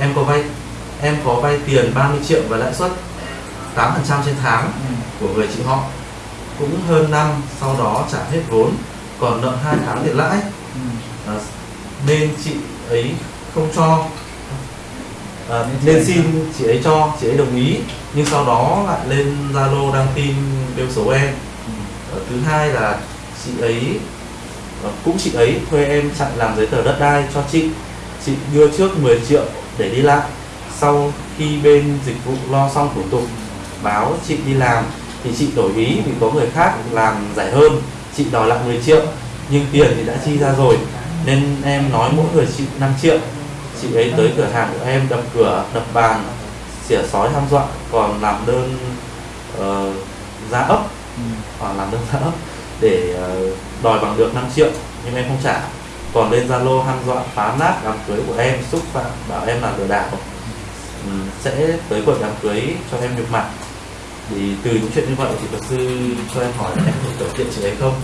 em có vay tiền 30 triệu và lãi suất 8% trên tháng ừ. của người chị họ. Cũng hơn năm sau đó trả hết vốn còn nợ hai tháng tiền lãi. Ừ. à, nên chị ấy không cho. À, Nên xin chị ấy cho chị ấy đồng ý. Nhưng sau đó lại lên zalo đăng tin bêu xấu em. Ờ, thứ hai là chị ấy ờ, cũng chị ấy thuê em chạy làm giấy tờ đất đai cho chị. Chị đưa trước 10 triệu để đi lại. Sau khi bên dịch vụ lo xong thủ tục báo chị đi làm thì chị đổi ý vì có người khác làm giải hơn. Chị đòi lại 10 triệu nhưng tiền thì đã chi ra rồi nên em nói mỗi người chị 5 triệu. Chị ấy tới cửa hàng của em đập cửa đập bàn xỉa sói hăm dọa còn làm đơn ờ, giá ấp. Ừ. hoặc làm đơn giá ấp để ờ, đòi bằng được 5 triệu nhưng em không trả còn lên zalo hăm dọa phá nát đám cưới của em xúc phạm bảo em là lừa đảo. Ừ, sẽ tới quận đám cưới cho em nhục mặt thì từ những chuyện như vậy thì luật sư cho em hỏi là em có thể kiện chị ấy không?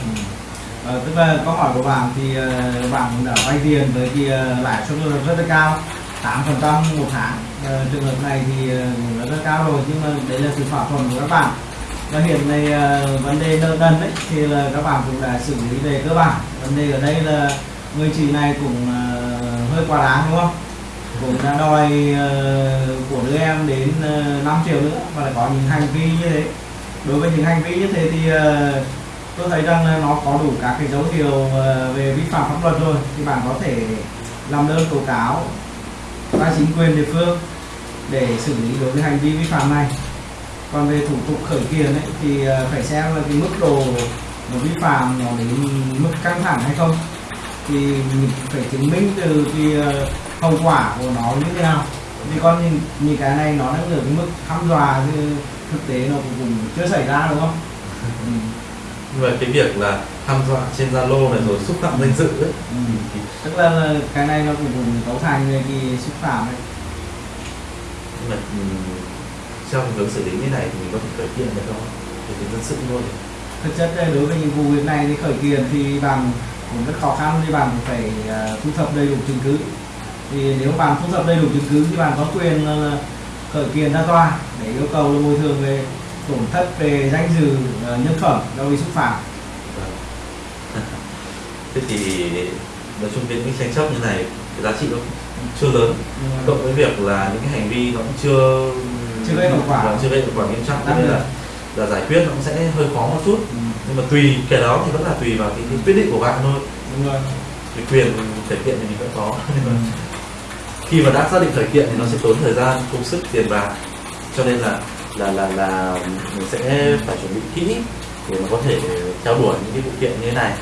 Ừ. à, tức là câu hỏi của bạn thì uh, bạn cũng đã vay tiền với cái uh, lãi suất rất, rất là cao 8 phần trăm một tháng. Ờ, trường hợp này thì ờ, cũng rất, rất cao rồi nhưng mà đấy là sự thỏa thuận của các bạn. Và hiện nay vấn đề nợ nần đấy thì là các bạn cũng đã xử lý về cơ bản. Vấn đề ở đây là người chị này cũng ờ, hơi quá đáng đúng không? Cũng đã đòi ờ, của đứa em đến ờ, uh, 5 triệu nữa và lại có những hành vi như thế. Đối với những hành vi như thế thì tôi thấy rằng nó có đủ các cái dấu hiệu về vi phạm pháp luật rồi. Thì bạn có thể làm đơn tố cáo ra chính quyền địa phương để xử lý đối với hành vi vi phạm này. Còn về thủ tục khởi kiện ấy, thì phải xem là cái mức độ vi phạm nó đến mức căng thẳng hay không thì mình phải chứng minh từ cái ờ, hậu quả của nó như thế nào vì còn những, những cái này nó đang ở cái mức hăm dọa thì thực tế nó cũng, cũng chưa xảy ra đúng không ừ. nhưng mà cái việc là hăm dọa trên zalo này rồi xúc phạm danh dự ấy Ừ. thì tức là, cái này nó cũng cũng cấu thành về cái xúc phạm ấy. nhưng mà ừ, trong hướng xử lý như này thì mình có thể khởi kiện được không thì dân sự luôn thực chất là đối với những vụ việc này thì khởi kiện thì bạn cũng rất khó khăn thì bạn phải ờ, thu thập đầy đủ chứng cứ. Thì nếu bạn thu thập đầy đủ chứng cứ thì bạn có quyền là khởi kiện ra tòa để yêu cầu là bồi thường về tổn thất về danh dự ờ, nhân phẩm do bị xúc phạm. Vâng. thế thì nói chung những cái tranh chấp như này cái giá trị nó chưa lớn. Cộng với việc là những cái hành vi nó cũng chưa Chưa gây hậu quả. Vâng, chưa gây hậu quả nghiêm trọng. Nên là là giải quyết nó cũng sẽ hơi khó một chút. Ừ, nhưng mà tùy cái đó thì vẫn là tùy vào cái, cái quyết định của bạn thôi. Đúng rồi. Cái quyền khởi kiện thì mình vẫn có. Nhưng ừ. khi mà đã xác định khởi kiện thì nó sẽ tốn thời gian công sức tiền bạc. Cho nên là là là là mình sẽ phải chuẩn bị kỹ để mà có thể theo đuổi những cái vụ kiện như thế này